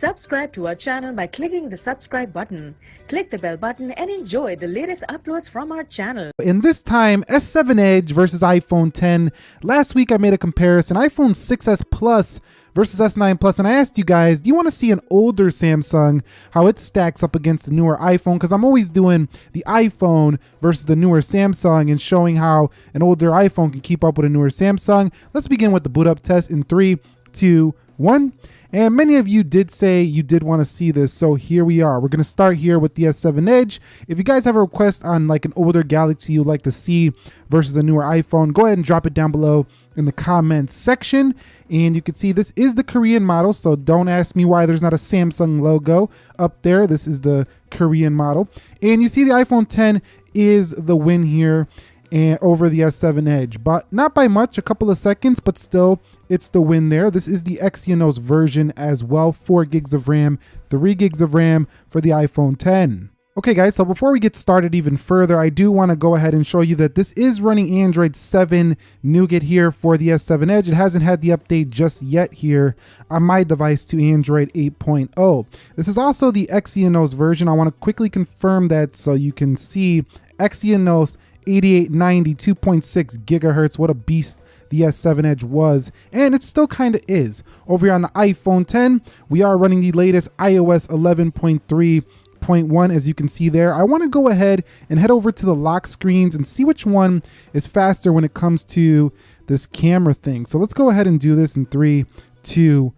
Subscribe to our channel by clicking the subscribe button. Click the bell button and enjoy the latest uploads from our channel. In this time, S7 Edge versus iPhone 10. Last week I made a comparison, iPhone 6s Plus versus S9 Plus, and I asked you guys, do you want to see an older Samsung, how it stacks up against the newer iPhone? Because I'm always doing the iPhone versus the newer Samsung and showing how an older iPhone can keep up with a newer Samsung. Let's begin with the boot up test in three, two, one. And many of you did say you did want to see this, so here we are. We're going to start here with the S7 Edge. If you guys have a request on like an older Galaxy you'd like to see versus a newer iPhone, go ahead and drop it down below in the comments section. And you can see this is the Korean model, so don't ask me why there's not a Samsung logo up there. This is the Korean model. And you see the iPhone 10 is the win here and over the S7 Edge, but not by much, a couple of seconds, but still it's the win there. This is the Exynos version as well, 4 gigs of RAM, 3 gigs of RAM for the iPhone 10. Okay guys, so before we get started even further, I do want to go ahead and show you that this is running Android 7 Nougat here for the S7 Edge. It hasn't had the update just yet here on my device to Android 8.0. This is also the Exynos version. I want to quickly confirm that so you can see Exynos 8890 2.6 gigahertz. What a beast the S7 Edge was, and it still kind of is. Over here on the iPhone 10, we are running the latest iOS 11.3.1 as you can see there. I want to go ahead and head over to the lock screens and see which one is faster when it comes to this camera thing. So let's go ahead and do this in three, two,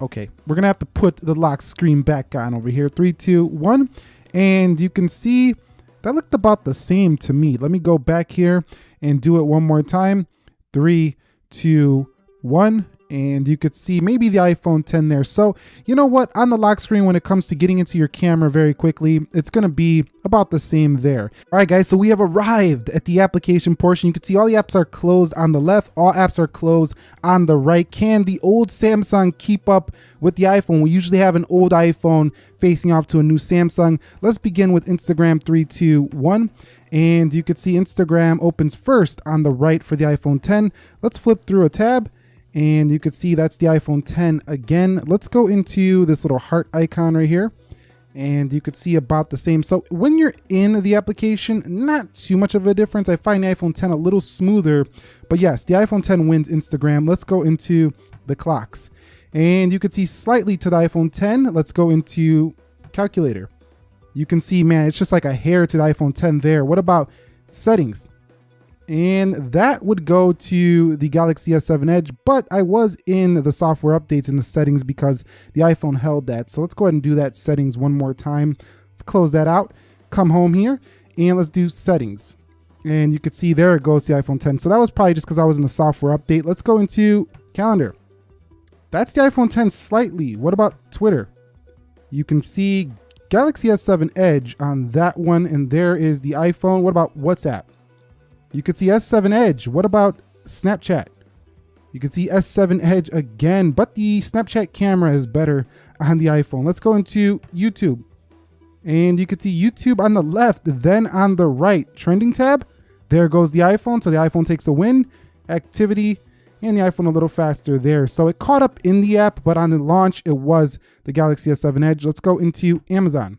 okay. We're gonna have to put the lock screen back on over here. Three, two, one. And you can see that looked about the same to me. Let me go back here and do it one more time. Three, two, one and you could see maybe the iPhone 10 there. So you know what, on the lock screen, when it comes to getting into your camera very quickly, it's gonna be about the same there. All right guys, so we have arrived at the application portion. You can see all the apps are closed on the left, all apps are closed on the right. Can the old Samsung keep up with the iPhone? We usually have an old iPhone facing off to a new Samsung. Let's begin with Instagram three, two, one. And you can see Instagram opens first on the right for the iPhone 10. Let's flip through a tab and you can see that's the iPhone 10 again. Let's go into this little heart icon right here. And you could see about the same. So when you're in the application, not too much of a difference. I find the iPhone 10 a little smoother. But yes, the iPhone 10 wins Instagram. Let's go into the clocks. And you can see slightly to the iPhone 10. Let's go into calculator. You can see, man, it's just like a hair to the iPhone 10 there. What about settings? And that would go to the Galaxy S7 Edge, but I was in the software updates in the settings because the iPhone held that. So let's go ahead and do that settings one more time. Let's close that out, come home here, and let's do settings. And you can see there it goes the iPhone 10. So that was probably just because I was in the software update. Let's go into calendar. That's the iPhone 10 slightly. What about Twitter? You can see Galaxy S7 Edge on that one, and there is the iPhone. What about WhatsApp? You could see S7 Edge. What about Snapchat? You can see S7 Edge again, but the Snapchat camera is better on the iPhone. Let's go into YouTube. And you can see YouTube on the left, then on the right. Trending tab, there goes the iPhone. So the iPhone takes a win. Activity, and the iPhone a little faster there. So it caught up in the app, but on the launch, it was the Galaxy S7 Edge. Let's go into Amazon.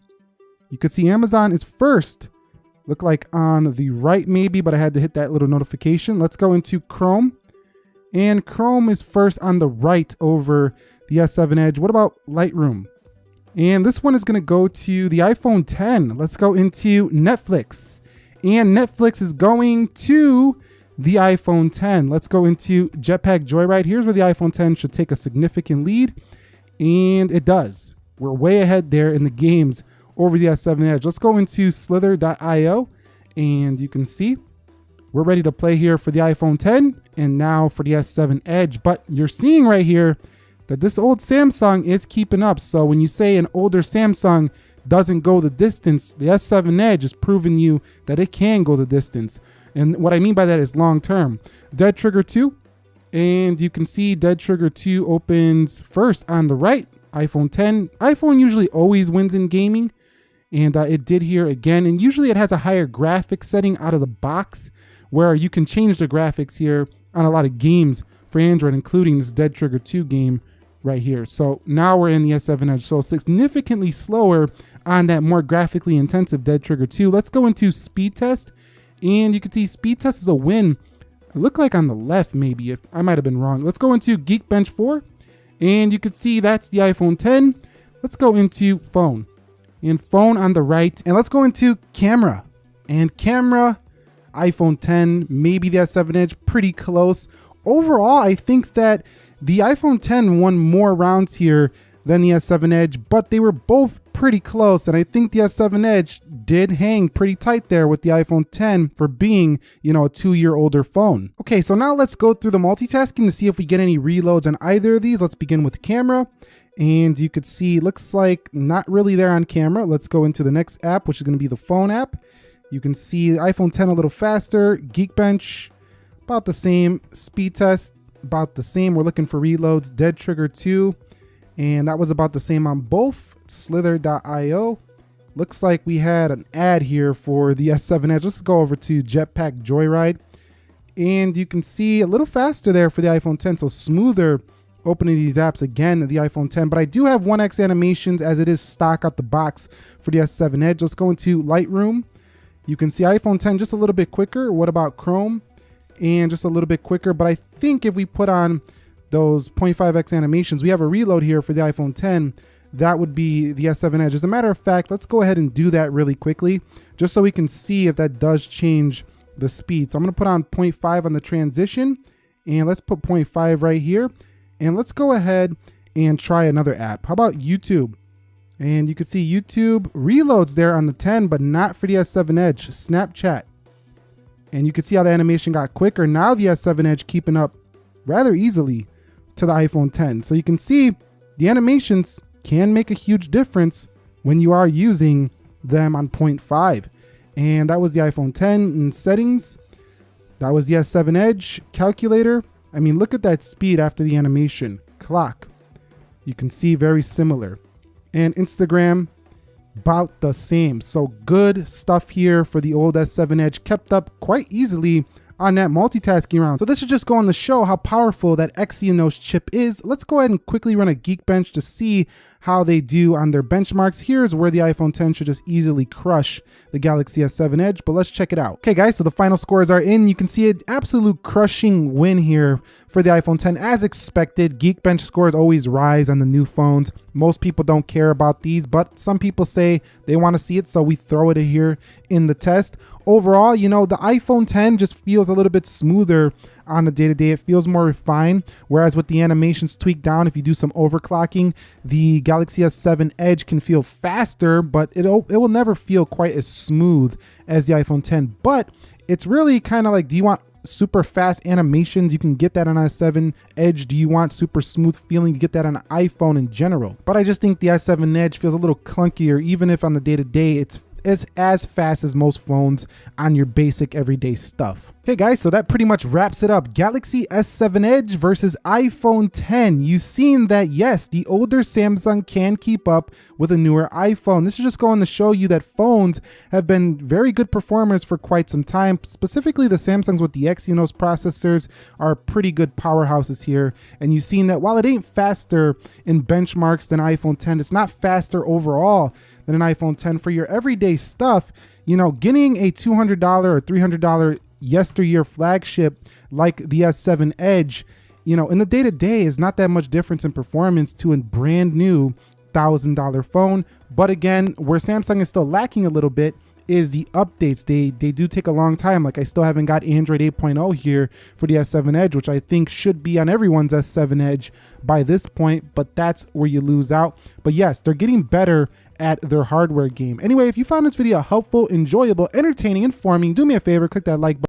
You could see Amazon is first look like on the right maybe, but I had to hit that little notification. Let's go into Chrome. And Chrome is first on the right over the S7 Edge. What about Lightroom? And this one is going to go to the iPhone 10. Let's go into Netflix. And Netflix is going to the iPhone 10. Let's go into Jetpack Joyride. Here's where the iPhone 10 should take a significant lead. And it does. We're way ahead there in the games over the S7 Edge. Let's go into slither.io and you can see we're ready to play here for the iPhone 10 and now for the S7 Edge. But you're seeing right here that this old Samsung is keeping up. So when you say an older Samsung doesn't go the distance, the S7 Edge is proving you that it can go the distance. And what I mean by that is long term. Dead Trigger 2, and you can see Dead Trigger 2 opens first on the right, iPhone 10. iPhone usually always wins in gaming, and uh, it did here again. And usually it has a higher graphics setting out of the box where you can change the graphics here on a lot of games for Android, including this Dead Trigger 2 game right here. So now we're in the S7 Edge. So significantly slower on that more graphically intensive Dead Trigger 2. Let's go into speed test. And you can see speed test is a win. It looked like on the left, maybe. If I might have been wrong. Let's go into Geekbench 4. And you can see that's the iPhone 10. Let's go into phone. And phone on the right. And let's go into camera. And camera, iPhone 10, maybe the S7 Edge, pretty close. Overall, I think that the iPhone 10 won more rounds here than the S7 Edge, but they were both pretty close. And I think the S7 Edge did hang pretty tight there with the iPhone 10 for being, you know, a two year older phone. Okay, so now let's go through the multitasking to see if we get any reloads on either of these. Let's begin with camera. And you could see, looks like not really there on camera. Let's go into the next app, which is going to be the phone app. You can see iPhone 10 a little faster, Geekbench about the same, speed test about the same. We're looking for reloads, Dead Trigger 2, and that was about the same on both. Slither.io. Looks like we had an ad here for the S7 Edge. Let's go over to Jetpack Joyride. And you can see a little faster there for the iPhone 10, so smoother opening these apps again the iPhone 10. But I do have 1x animations as it is stock out the box for the S7 Edge. Let's go into Lightroom. You can see iPhone 10 just a little bit quicker. What about Chrome? And just a little bit quicker. But I think if we put on those 0.5x animations, we have a reload here for the iPhone 10 that would be the S7 Edge. As a matter of fact, let's go ahead and do that really quickly, just so we can see if that does change the speed. So I'm gonna put on 0.5 on the transition, and let's put 0.5 right here. And let's go ahead and try another app. How about YouTube? And you can see YouTube reloads there on the 10, but not for the S7 Edge, Snapchat. And you can see how the animation got quicker. Now the S7 Edge keeping up rather easily to the iPhone 10. So you can see the animations can make a huge difference when you are using them on 0.5. And that was the iPhone 10 in settings. That was the S7 Edge calculator. I mean, look at that speed after the animation. Clock. You can see very similar and Instagram about the same. So good stuff here for the old S7 Edge, kept up quite easily on that multitasking round. So this should just go on the show how powerful that Exynos chip is. Let's go ahead and quickly run a Geekbench to see how they do on their benchmarks. Here's where the iPhone 10 should just easily crush the Galaxy S7 Edge, but let's check it out. Okay guys, so the final scores are in. You can see an absolute crushing win here for the iPhone 10 as expected. Geekbench scores always rise on the new phones. Most people don't care about these, but some people say they want to see it, so we throw it in here in the test. Overall, you know, the iPhone 10 just feels a little bit smoother on the day to day. It feels more refined. Whereas with the animations tweaked down, if you do some overclocking, the Galaxy S7 Edge can feel faster, but it'll it will never feel quite as smooth as the iPhone 10. But it's really kind of like, do you want super fast animations? You can get that on S7 Edge. Do you want super smooth feeling? You get that on iPhone in general. But I just think the S7 Edge feels a little clunkier, even if on the day to day it's is as fast as most phones on your basic everyday stuff. Okay guys, so that pretty much wraps it up. Galaxy S7 Edge versus iPhone 10. You've seen that yes, the older Samsung can keep up with a newer iPhone. This is just going to show you that phones have been very good performers for quite some time. Specifically the Samsungs with the Exynos processors are pretty good powerhouses here. And you've seen that while it ain't faster in benchmarks than iPhone 10, it's not faster overall than an iPhone 10 for your everyday stuff. You know, getting a $200 or $300 yesteryear flagship like the S7 Edge, you know, in the day to day is not that much difference in performance to a brand new $1,000 phone. But again, where Samsung is still lacking a little bit is the updates. They they do take a long time. Like I still haven't got Android 8.0 here for the S7 Edge, which I think should be on everyone's S7 Edge by this point, but that's where you lose out. But yes, they're getting better at their hardware game. Anyway, if you found this video helpful, enjoyable, entertaining, informing, do me a favor, click that like button